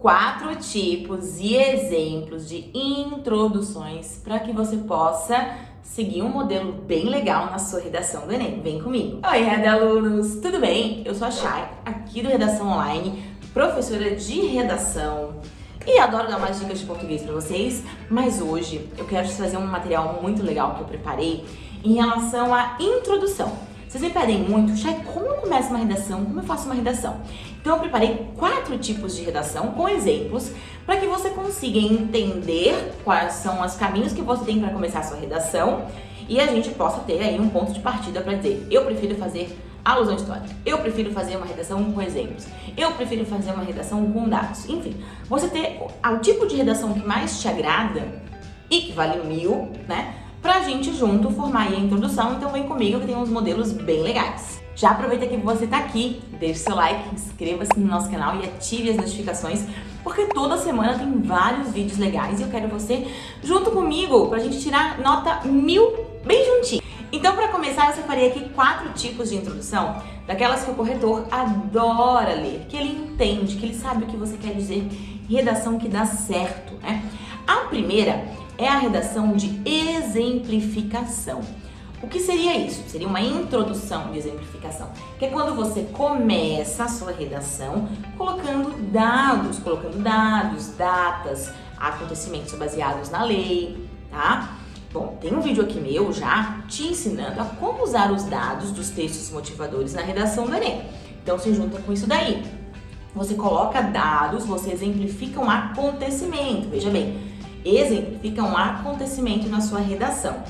quatro tipos e exemplos de introduções para que você possa seguir um modelo bem legal na sua redação do Enem. Vem comigo! Oi, Rede Alunos! Tudo bem? Eu sou a Chay, aqui do Redação Online, professora de redação e adoro dar mais dicas de português para vocês, mas hoje eu quero te trazer um material muito legal que eu preparei em relação à introdução. Vocês me pedem muito, Chay, como eu começo uma redação? Como eu faço uma redação? Então eu preparei quatro tipos de redação com exemplos para que você consiga entender quais são os caminhos que você tem para começar a sua redação e a gente possa ter aí um ponto de partida para dizer, eu prefiro fazer alusão histórica, eu prefiro fazer uma redação com exemplos, eu prefiro fazer uma redação com dados, enfim, você ter o tipo de redação que mais te agrada e que vale mil, né, pra gente junto formar a introdução, então vem comigo que tem uns modelos bem legais. Já aproveita que você tá aqui, deixe seu like, inscreva-se no nosso canal e ative as notificações, porque toda semana tem vários vídeos legais e eu quero você junto comigo pra gente tirar nota mil bem juntinho. Então, para começar, eu separei aqui quatro tipos de introdução, daquelas que o corretor adora ler, que ele entende, que ele sabe o que você quer dizer, redação que dá certo, né? A primeira é a redação de exemplificação. O que seria isso? Seria uma introdução de exemplificação, que é quando você começa a sua redação colocando dados, colocando dados, datas, acontecimentos baseados na lei, tá? Bom, tem um vídeo aqui meu já te ensinando a como usar os dados dos textos motivadores na redação do Enem. Então se junta com isso daí. Você coloca dados, você exemplifica um acontecimento, veja bem, exemplifica um acontecimento na sua redação.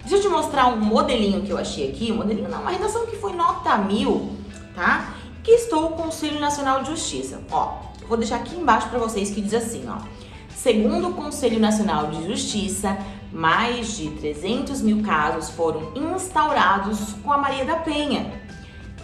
Deixa eu te mostrar um modelinho que eu achei aqui, um modelinho não, uma redação que foi nota mil, tá? Que estou o Conselho Nacional de Justiça. Ó, vou deixar aqui embaixo para vocês que diz assim, ó. Segundo o Conselho Nacional de Justiça, mais de 300 mil casos foram instaurados com a Maria da Penha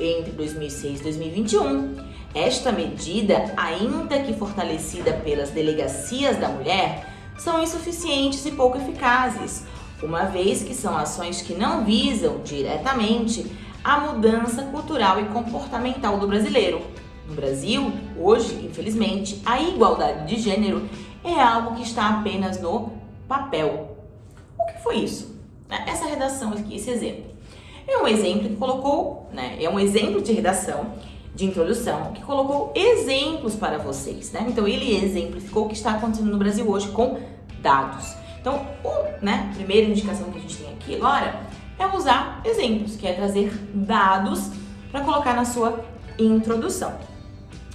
entre 2006 e 2021. Esta medida, ainda que fortalecida pelas delegacias da mulher, são insuficientes e pouco eficazes, uma vez que são ações que não visam diretamente a mudança cultural e comportamental do brasileiro. No Brasil, hoje, infelizmente, a igualdade de gênero é algo que está apenas no papel. O que foi isso? Essa redação aqui, esse exemplo. É um exemplo que colocou, né, é um exemplo de redação de introdução que colocou exemplos para vocês, né? Então ele exemplificou o que está acontecendo no Brasil hoje com dados. Então, o, né, a primeira indicação que a gente tem aqui agora é usar exemplos, que é trazer dados para colocar na sua introdução.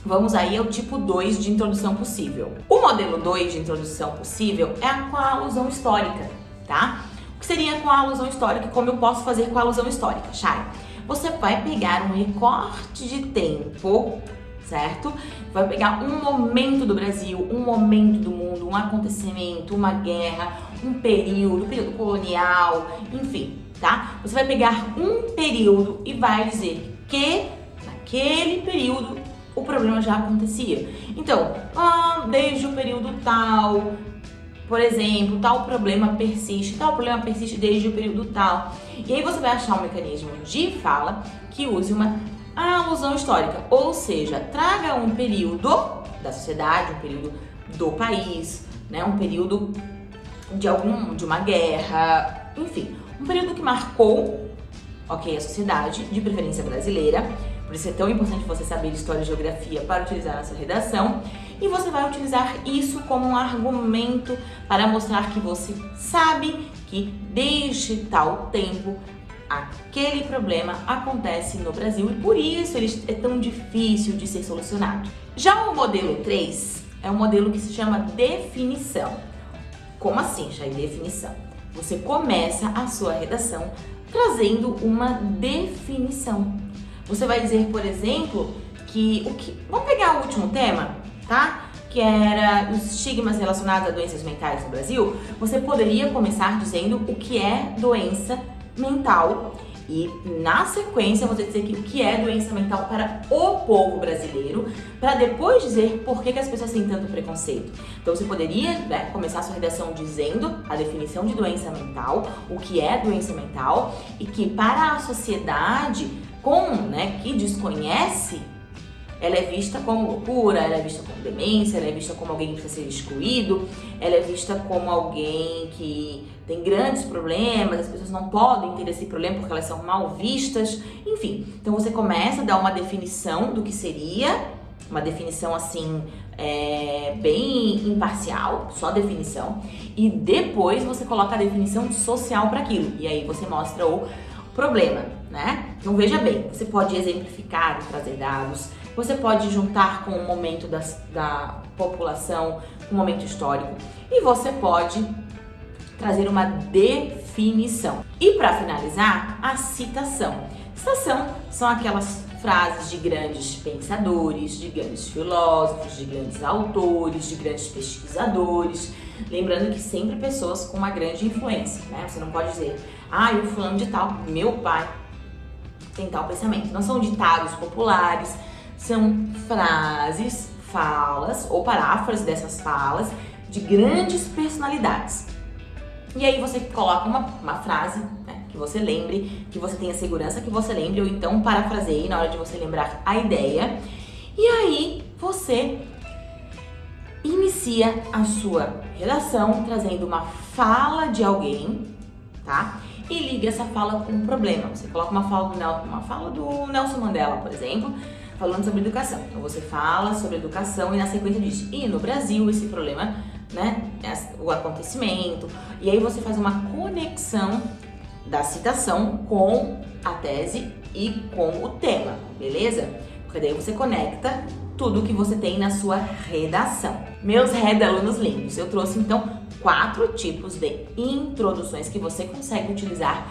Vamos aí ao tipo 2 de introdução possível. O modelo 2 de introdução possível é com a alusão histórica, tá? O que seria com a alusão histórica? Como eu posso fazer com a alusão histórica, Chay? Você vai pegar um recorte de tempo, certo? Vai pegar um momento do Brasil, um momento do mundo, um acontecimento, uma guerra, um período, um período colonial, enfim, tá? Você vai pegar um período e vai dizer que naquele período o problema já acontecia. Então, ah, desde o período tal, por exemplo, tal problema persiste, tal problema persiste desde o período tal. E aí você vai achar um mecanismo de fala que use uma alusão histórica, ou seja, traga um período da sociedade, um período do país, né, um período de algum de uma guerra, enfim, um período que marcou, ok, a sociedade, de preferência brasileira. Por isso é tão importante você saber história e geografia para utilizar na sua redação e você vai utilizar isso como um argumento para mostrar que você sabe que desde tal tempo aquele problema acontece no Brasil e por isso ele é tão difícil de ser solucionado. Já o modelo 3 é um modelo que se chama definição. Como assim, em definição? Você começa a sua redação trazendo uma definição. Você vai dizer, por exemplo, que o que... Vamos pegar o último tema, tá? Que era os estigmas relacionados a doenças mentais no Brasil. Você poderia começar dizendo o que é doença mental e na sequência você dizer que o que é doença mental para o povo brasileiro, para depois dizer por que, que as pessoas têm tanto preconceito. Então você poderia né, começar a sua redação dizendo a definição de doença mental, o que é doença mental e que para a sociedade com, né, que desconhece ela é vista como loucura, ela é vista como demência, ela é vista como alguém que precisa ser excluído, ela é vista como alguém que tem grandes problemas, as pessoas não podem ter esse problema porque elas são mal vistas, enfim. Então você começa a dar uma definição do que seria, uma definição assim, é, bem imparcial, só definição, e depois você coloca a definição social para aquilo, e aí você mostra o problema, né? Então veja bem, você pode exemplificar, trazer dados, você pode juntar com o momento da, da população, com o momento histórico, e você pode trazer uma definição. E para finalizar, a citação. Citação são aquelas frases de grandes pensadores, de grandes filósofos, de grandes autores, de grandes pesquisadores. Lembrando que sempre pessoas com uma grande influência, né? Você não pode dizer, ah, eu fulano de tal, meu pai tem tal pensamento. Não são ditados populares, são frases, falas ou paráfrases dessas falas de grandes personalidades. E aí você coloca uma, uma frase né, que você lembre, que você tenha segurança que você lembre, ou então parafraseie na hora de você lembrar a ideia. E aí você inicia a sua redação trazendo uma fala de alguém, tá? E liga essa fala com um problema. Você coloca uma fala do, Nelson, uma fala do Nelson Mandela, por exemplo, falando sobre educação. Então você fala sobre educação e na sequência diz, e no Brasil esse problema, né, o acontecimento, e aí você faz uma conexão da citação com a tese e com o tema, beleza? Porque daí você conecta tudo que você tem na sua redação. Meus redalunos lindos, eu trouxe então quatro tipos de introduções que você consegue utilizar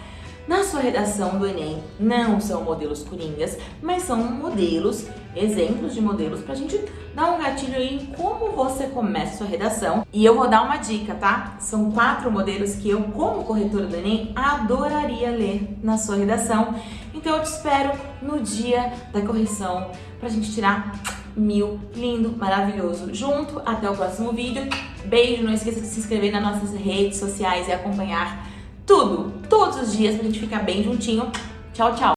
na sua redação do Enem. Não são modelos coringas, mas são modelos, exemplos de modelos pra gente dar um gatilho aí em como você começa a sua redação. E eu vou dar uma dica, tá? São quatro modelos que eu, como corretora do Enem, adoraria ler na sua redação. Então eu te espero no dia da correção pra gente tirar mil, lindo, maravilhoso junto. Até o próximo vídeo. Beijo, não esqueça de se inscrever nas nossas redes sociais e acompanhar tudo, todos os dias, pra gente ficar bem juntinho. Tchau, tchau!